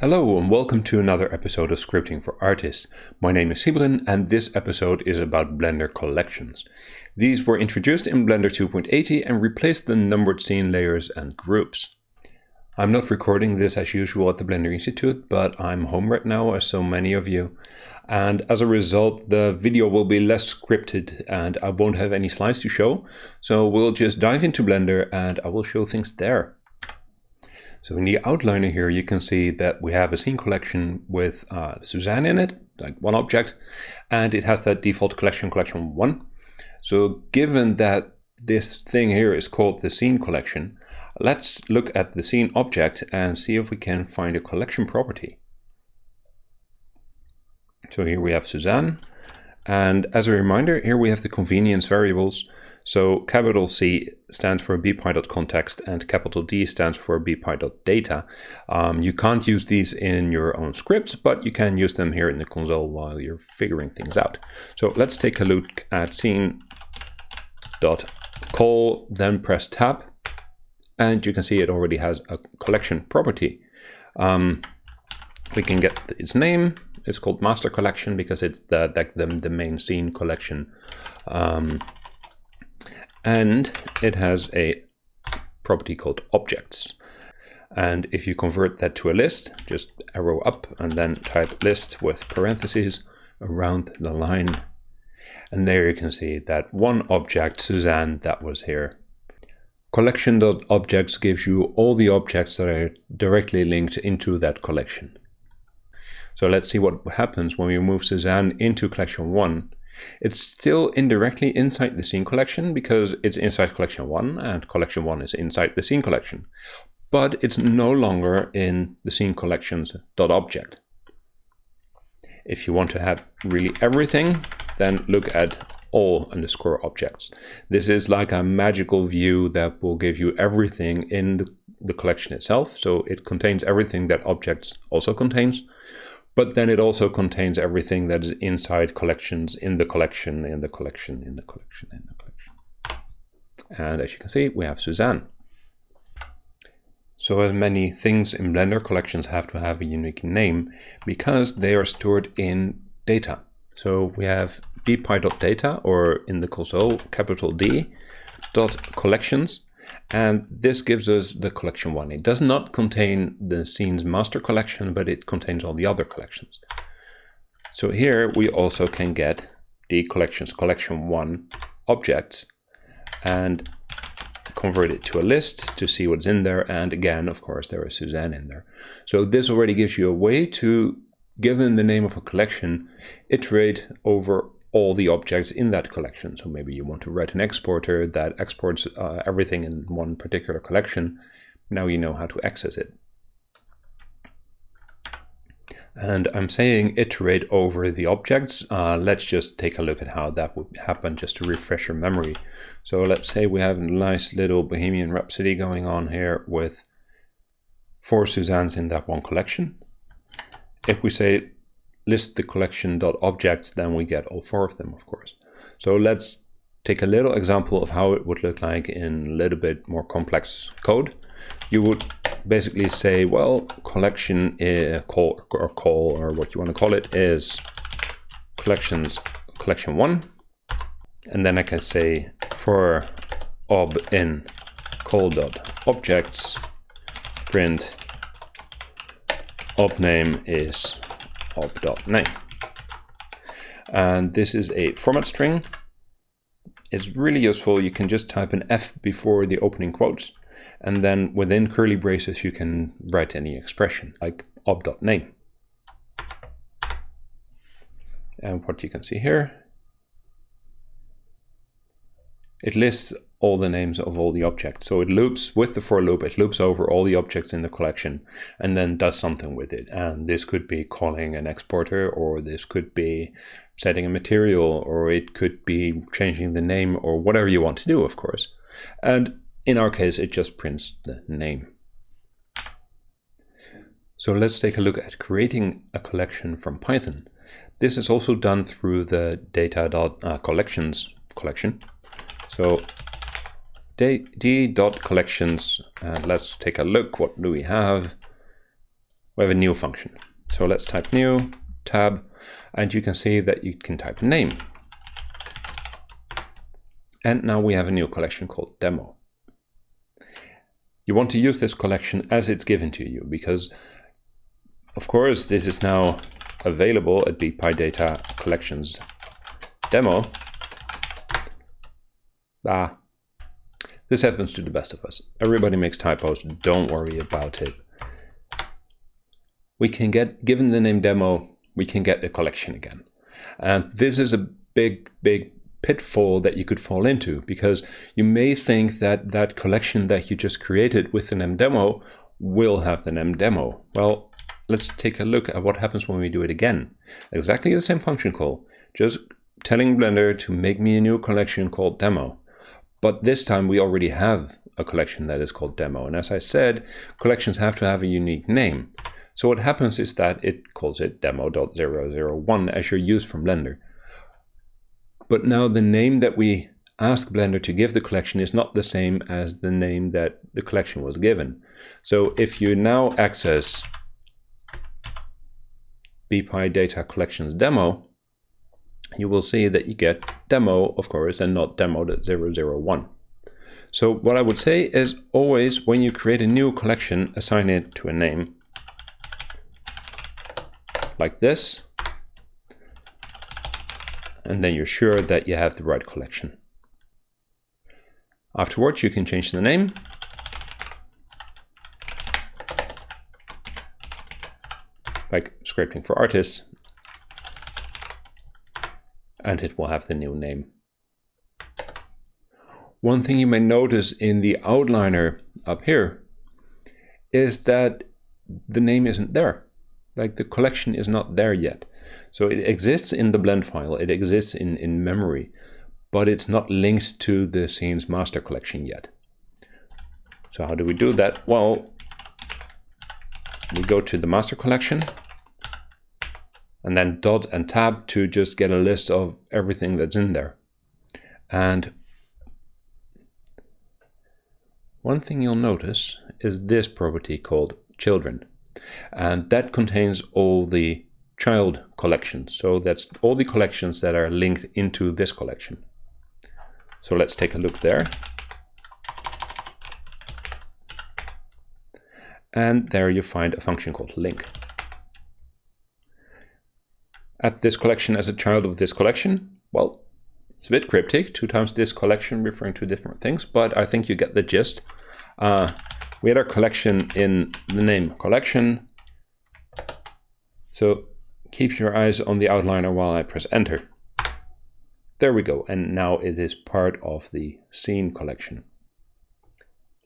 Hello and welcome to another episode of Scripting for Artists. My name is Sybren and this episode is about Blender collections. These were introduced in Blender 2.80 and replaced the numbered scene layers and groups. I'm not recording this as usual at the Blender Institute, but I'm home right now as so many of you. And as a result, the video will be less scripted and I won't have any slides to show. So we'll just dive into Blender and I will show things there. So in the outliner here, you can see that we have a scene collection with uh, Suzanne in it, like one object, and it has that default collection, collection one. So given that this thing here is called the scene collection, let's look at the scene object and see if we can find a collection property. So here we have Suzanne. And as a reminder, here we have the convenience variables. So capital C stands for bpy.context and capital D stands for bpy.data. Um, you can't use these in your own scripts, but you can use them here in the console while you're figuring things out. So let's take a look at scene.call, then press tab, and you can see it already has a collection property. Um, we can get its name. It's called master collection because it's the, the, the, main scene collection. Um, and it has a property called objects. And if you convert that to a list, just arrow up and then type list with parentheses around the line. And there you can see that one object, Suzanne, that was here. Collection.objects gives you all the objects that are directly linked into that collection. So let's see what happens when we move Suzanne into collection 1. It's still indirectly inside the scene collection because it's inside collection 1 and collection 1 is inside the scene collection. But it's no longer in the scene collections .object. If you want to have really everything, then look at all underscore objects. This is like a magical view that will give you everything in the, the collection itself. So it contains everything that objects also contains but then it also contains everything that is inside collections in the collection, in the collection, in the collection, in the collection. And as you can see, we have Suzanne. So as many things in Blender collections have to have a unique name because they are stored in data. So we have bpy.data or in the console capital D dot collections and this gives us the collection one. It does not contain the scene's master collection, but it contains all the other collections. So here we also can get the collections collection one objects and convert it to a list to see what's in there. And again, of course, there is Suzanne in there. So this already gives you a way to, given the name of a collection, iterate over all the objects in that collection. So maybe you want to write an exporter that exports uh, everything in one particular collection. Now you know how to access it. And I'm saying iterate over the objects. Uh, let's just take a look at how that would happen just to refresh your memory. So let's say we have a nice little Bohemian Rhapsody going on here with four Suzannes in that one collection. If we say list the collection.objects, then we get all four of them, of course. So let's take a little example of how it would look like in a little bit more complex code. You would basically say, well, collection uh, call or call or what you want to call it is collections collection one. And then I can say for ob in call dot objects print ob name is ob.name. And this is a format string. It's really useful. You can just type an F before the opening quotes. And then within curly braces, you can write any expression like ob.name. And what you can see here, it lists all the names of all the objects. So it loops with the for loop, it loops over all the objects in the collection and then does something with it. And this could be calling an exporter, or this could be setting a material, or it could be changing the name, or whatever you want to do, of course. And in our case, it just prints the name. So let's take a look at creating a collection from Python. This is also done through the data.collections uh, collection. So d dot collections and let's take a look what do we have we have a new function. So let's type new, tab, and you can see that you can type a name. And now we have a new collection called demo. You want to use this collection as it's given to you because of course this is now available at bpydata collections demo. Ah, this happens to the best of us. Everybody makes typos, don't worry about it. We can get, given the name demo, we can get the collection again. And this is a big, big pitfall that you could fall into because you may think that that collection that you just created with the name demo will have the name demo. Well, let's take a look at what happens when we do it again. Exactly the same function call, just telling Blender to make me a new collection called demo. But this time we already have a collection that is called demo. And as I said, collections have to have a unique name. So what happens is that it calls it demo.001 as your use from Blender. But now the name that we ask Blender to give the collection is not the same as the name that the collection was given. So if you now access bpydata collections demo, you will see that you get demo, of course, and not demo.001. So what I would say is always when you create a new collection, assign it to a name like this. And then you're sure that you have the right collection. Afterwards, you can change the name. Like scripting for artists and it will have the new name. One thing you may notice in the outliner up here is that the name isn't there. Like the collection is not there yet. So it exists in the blend file, it exists in, in memory, but it's not linked to the scene's master collection yet. So how do we do that? Well, we go to the master collection and then dot and tab to just get a list of everything that's in there. And one thing you'll notice is this property called children. And that contains all the child collections. So that's all the collections that are linked into this collection. So let's take a look there. And there you find a function called link at this collection as a child of this collection? Well, it's a bit cryptic, two times this collection referring to different things, but I think you get the gist. Uh, we had our collection in the name collection. So keep your eyes on the outliner while I press enter. There we go, and now it is part of the scene collection.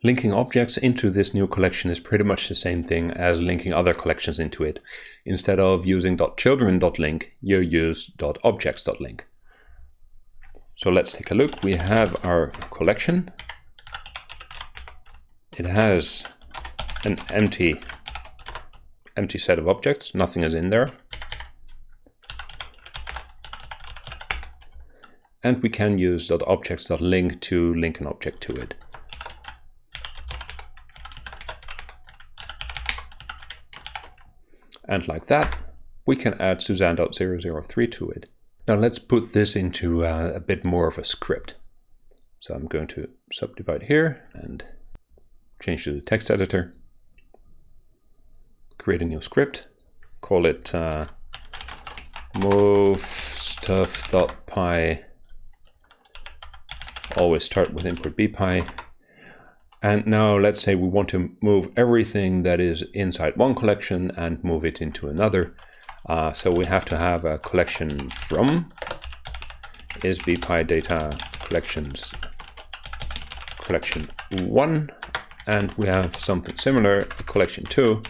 Linking objects into this new collection is pretty much the same thing as linking other collections into it. Instead of using .children.link, you use .objects.link. So let's take a look. We have our collection. It has an empty empty set of objects, nothing is in there. And we can use .objects.link to link an object to it. And like that, we can add Suzanne.003 to it. Now let's put this into uh, a bit more of a script. So I'm going to subdivide here and change to the text editor. Create a new script. Call it uh, move stuff.py. Always start with import bpy and now let's say we want to move everything that is inside one collection and move it into another. Uh, so we have to have a collection from is data collections collection one and we have something similar collection two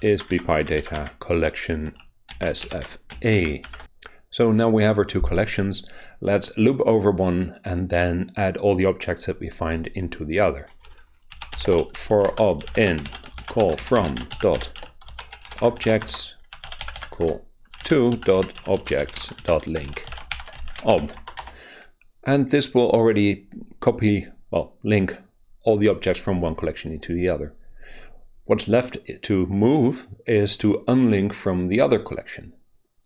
is data collection sfa so now we have our two collections. Let's loop over one and then add all the objects that we find into the other. So for ob in call from dot objects call to dot objects dot link ob. And this will already copy, well, link all the objects from one collection into the other. What's left to move is to unlink from the other collection.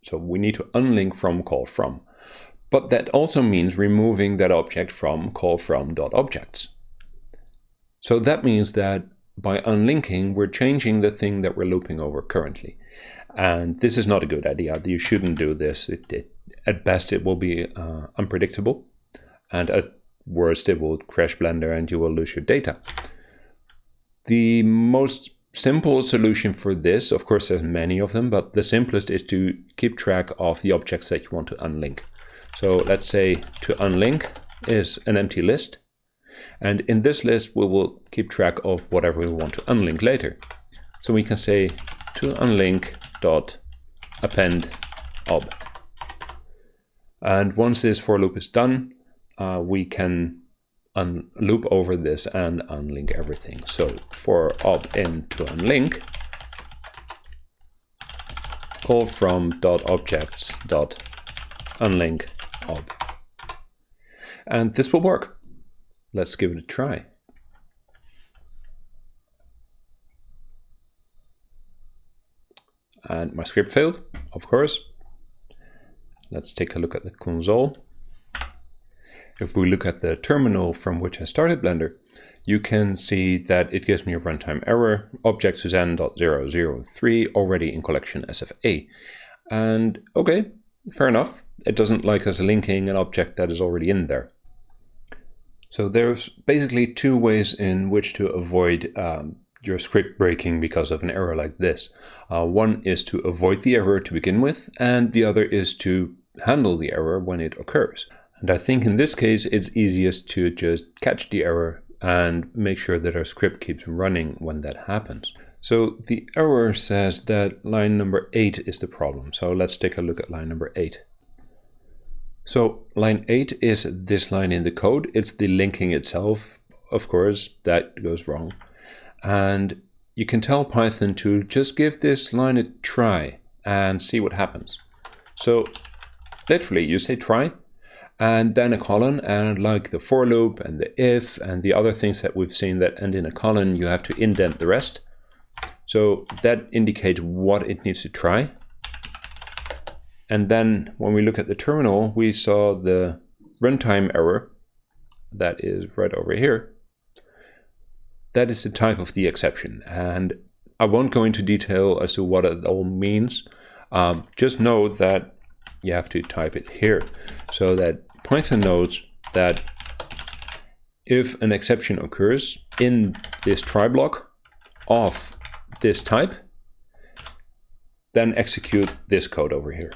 So we need to unlink from call from. But that also means removing that object from call from dot objects. So that means that by unlinking, we're changing the thing that we're looping over currently. And this is not a good idea. You shouldn't do this. It, it, at best, it will be uh, unpredictable. And at worst, it will crash Blender and you will lose your data. The most simple solution for this, of course, there's many of them, but the simplest is to keep track of the objects that you want to unlink. So let's say to unlink is an empty list. And in this list, we will keep track of whatever we want to unlink later. So we can say to unlink dot append ob. And once this for loop is done, uh, we can loop over this and unlink everything. So for ob in to unlink, call from dot objects dot unlink ob. And this will work. Let's give it a try. And my script failed, of course. Let's take a look at the console. If we look at the terminal from which I started Blender, you can see that it gives me a runtime error, object Suzanne.003 already in collection SFA. And okay, fair enough. It doesn't like us linking an object that is already in there. So there's basically two ways in which to avoid um, your script breaking because of an error like this. Uh, one is to avoid the error to begin with, and the other is to handle the error when it occurs. And I think in this case, it's easiest to just catch the error and make sure that our script keeps running when that happens. So the error says that line number 8 is the problem. So let's take a look at line number 8. So line 8 is this line in the code. It's the linking itself, of course, that goes wrong. And you can tell Python to just give this line a try and see what happens. So literally you say try and then a colon and like the for loop and the if and the other things that we've seen that end in a colon, you have to indent the rest. So that indicates what it needs to try. And then when we look at the terminal, we saw the runtime error that is right over here. That is the type of the exception. And I won't go into detail as to what it all means. Um, just know that you have to type it here so that Python knows that if an exception occurs in this try block of this type, then execute this code over here.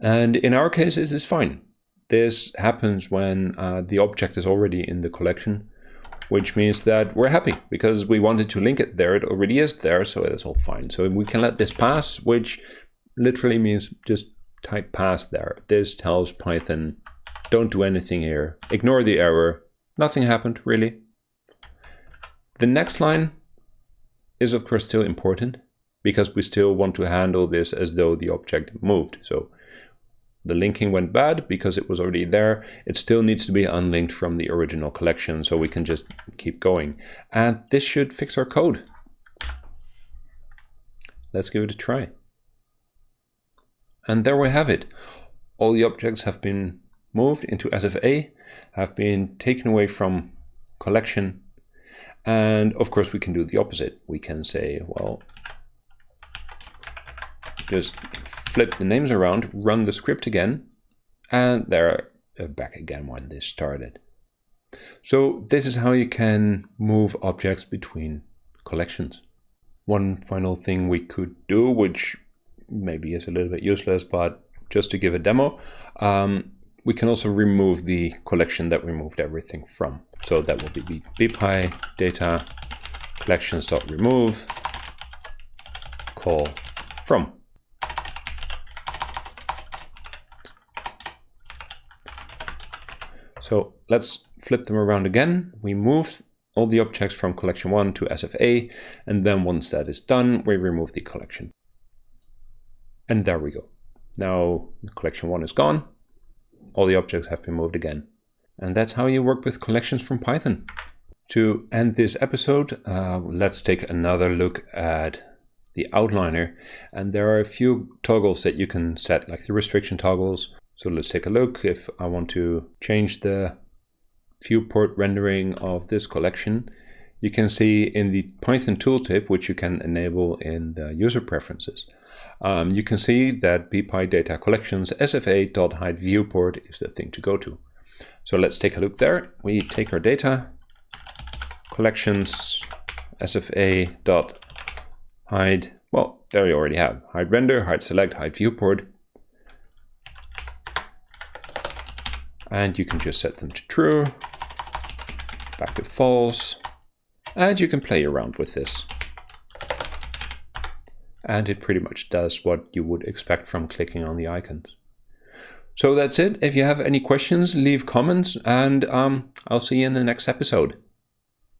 And in our case, this is fine. This happens when uh, the object is already in the collection, which means that we're happy because we wanted to link it there. It already is there, so it's all fine. So we can let this pass, which literally means just type pass there. This tells Python, don't do anything here. Ignore the error. Nothing happened, really. The next line is of course still important because we still want to handle this as though the object moved. So the linking went bad because it was already there. It still needs to be unlinked from the original collection so we can just keep going. And this should fix our code. Let's give it a try. And there we have it. All the objects have been moved into SFA, have been taken away from collection and of course, we can do the opposite. We can say, well, just flip the names around, run the script again, and they're uh, back again when this started. So this is how you can move objects between collections. One final thing we could do, which maybe is a little bit useless, but just to give a demo, um, we can also remove the collection that we moved everything from. So that will be bpy data collections.remove call from. So let's flip them around again. We move all the objects from collection 1 to SFA, and then once that is done, we remove the collection. And there we go. Now collection 1 is gone, all the objects have been moved again. And that's how you work with collections from Python. To end this episode, uh, let's take another look at the outliner. And there are a few toggles that you can set, like the restriction toggles. So let's take a look if I want to change the viewport rendering of this collection. You can see in the Python tooltip, which you can enable in the user preferences, um, you can see that bpy data collections sfa.hide viewport is the thing to go to. So let's take a look there. We take our data, collections sfa dot hide well there you already have hide render hide select hide viewport and you can just set them to true back to false and you can play around with this and it pretty much does what you would expect from clicking on the icons. So that's it. If you have any questions leave comments and um, I'll see you in the next episode